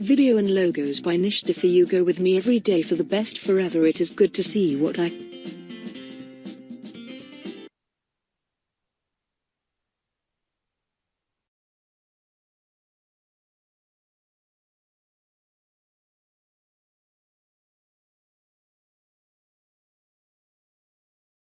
Video and logos by Nishta for You go with me every day for the best forever. It is good to see what I